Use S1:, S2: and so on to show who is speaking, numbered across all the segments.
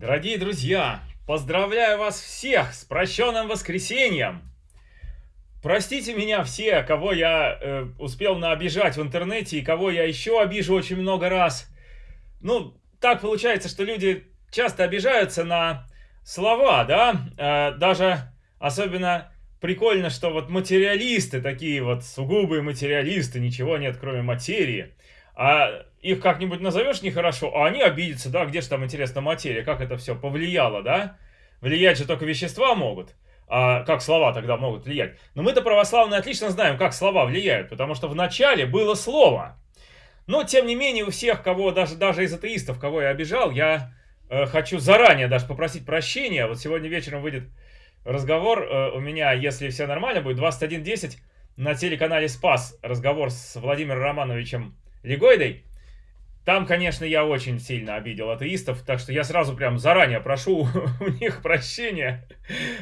S1: Дорогие друзья, поздравляю вас всех с прощенным воскресеньем! Простите меня все, кого я э, успел наобижать в интернете и кого я еще обижу очень много раз. Ну, так получается, что люди часто обижаются на слова, да? Э, даже особенно прикольно, что вот материалисты, такие вот сугубые материалисты, ничего нет кроме материи. А их как-нибудь назовешь нехорошо, а они обидятся, да, где же там, интересно, материя, как это все повлияло, да? Влиять же только вещества могут, а как слова тогда могут влиять? Но мы-то православные отлично знаем, как слова влияют, потому что в начале было слово. Но, тем не менее, у всех, кого, даже, даже из атеистов, кого я обижал, я э, хочу заранее даже попросить прощения. Вот сегодня вечером выйдет разговор э, у меня, если все нормально будет, 21.10 на телеканале «Спас» разговор с Владимиром Романовичем Легойдой. Там, конечно, я очень сильно обидел атеистов, так что я сразу прям заранее прошу у них прощения.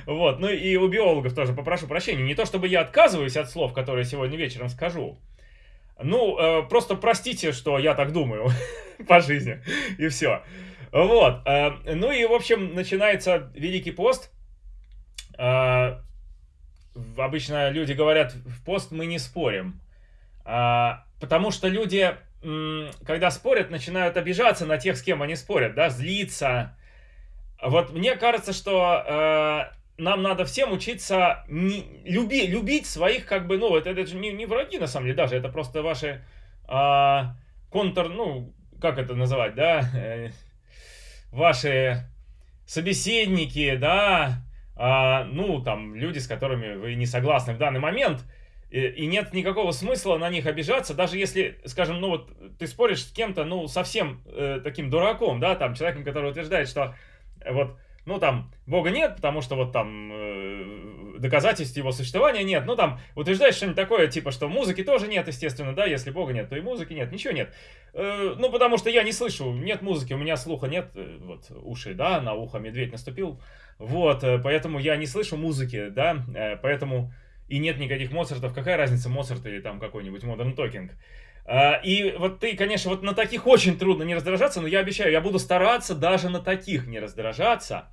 S1: Вот, ну и у биологов тоже попрошу прощения. Не то, чтобы я отказываюсь от слов, которые сегодня вечером скажу. Ну, э, просто простите, что я так думаю по жизни, и все. Вот, э, ну и, в общем, начинается Великий пост. Э, обычно люди говорят, в пост мы не спорим. Э, потому что люди когда спорят, начинают обижаться на тех, с кем они спорят, да, злиться. Вот мне кажется, что э, нам надо всем учиться не, люби, любить своих, как бы, ну, это, это же не, не враги, на самом деле, даже, это просто ваши э, контр, ну, как это называть, да, э, ваши собеседники, да, э, ну, там, люди, с которыми вы не согласны в данный момент – и нет никакого смысла на них обижаться, даже если, скажем, ну вот ты споришь с кем-то, ну, совсем э, таким дураком, да, там, человеком, который утверждает, что э, вот, ну, там, Бога нет, потому что вот там э, доказательств его существования нет, ну, там, утверждает что-нибудь такое, типа, что музыки тоже нет, естественно, да, если Бога нет, то и музыки нет, ничего нет. Э, ну, потому что я не слышу, нет музыки, у меня слуха нет, э, вот, уши, да, на ухо медведь наступил, вот, э, поэтому я не слышу музыки, да, э, поэтому и нет никаких Моцартов, какая разница, Моцарт или там какой-нибудь Modern Talking. А, и вот ты, конечно, вот на таких очень трудно не раздражаться, но я обещаю, я буду стараться даже на таких не раздражаться.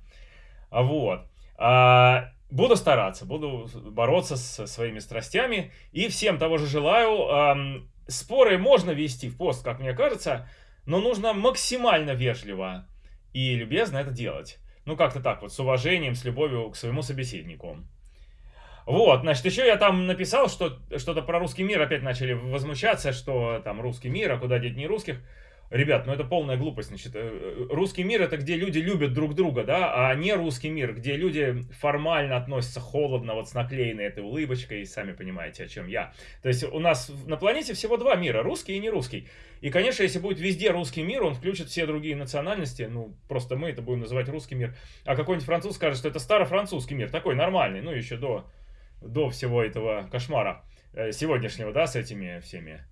S1: Вот. А, буду стараться, буду бороться со своими страстями. И всем того же желаю. Споры можно вести в пост, как мне кажется, но нужно максимально вежливо и любезно это делать. Ну, как-то так вот, с уважением, с любовью к своему собеседнику. Вот, значит, еще я там написал, что что-то про русский мир опять начали возмущаться, что там русский мир, а куда деть не русских. Ребят, ну это полная глупость, значит, э, русский мир это где люди любят друг друга, да, а не русский мир, где люди формально относятся холодно, вот с наклеенной этой улыбочкой, сами понимаете, о чем я. То есть у нас на планете всего два мира, русский и не русский. И, конечно, если будет везде русский мир, он включит все другие национальности, ну, просто мы это будем называть русский мир. А какой-нибудь француз скажет, что это старофранцузский мир, такой нормальный, ну, еще до до всего этого кошмара э, сегодняшнего, да, с этими всеми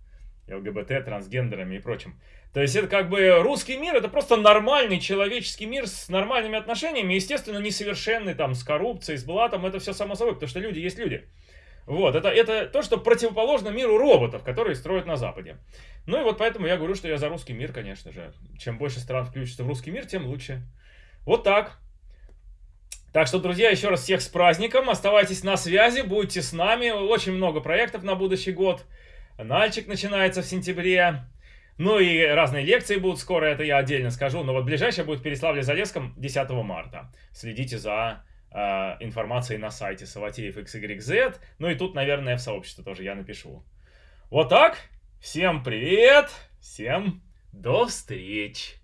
S1: ЛГБТ, трансгендерами и прочим. То есть это как бы русский мир, это просто нормальный человеческий мир с нормальными отношениями, естественно, несовершенный, там, с коррупцией, с блатом, это все само собой, потому что люди есть люди. Вот, это, это то, что противоположно миру роботов, которые строят на Западе. Ну и вот поэтому я говорю, что я за русский мир, конечно же. Чем больше стран включится в русский мир, тем лучше. Вот так. Так что, друзья, еще раз всех с праздником. Оставайтесь на связи, будьте с нами. Очень много проектов на будущий год. Нальчик начинается в сентябре. Ну и разные лекции будут скоро, это я отдельно скажу. Но вот ближайшее будет в Переславле-Залесском 10 марта. Следите за э, информацией на сайте Саватеев XYZ. Ну и тут, наверное, в сообществе тоже я напишу. Вот так. Всем привет. Всем до встречи.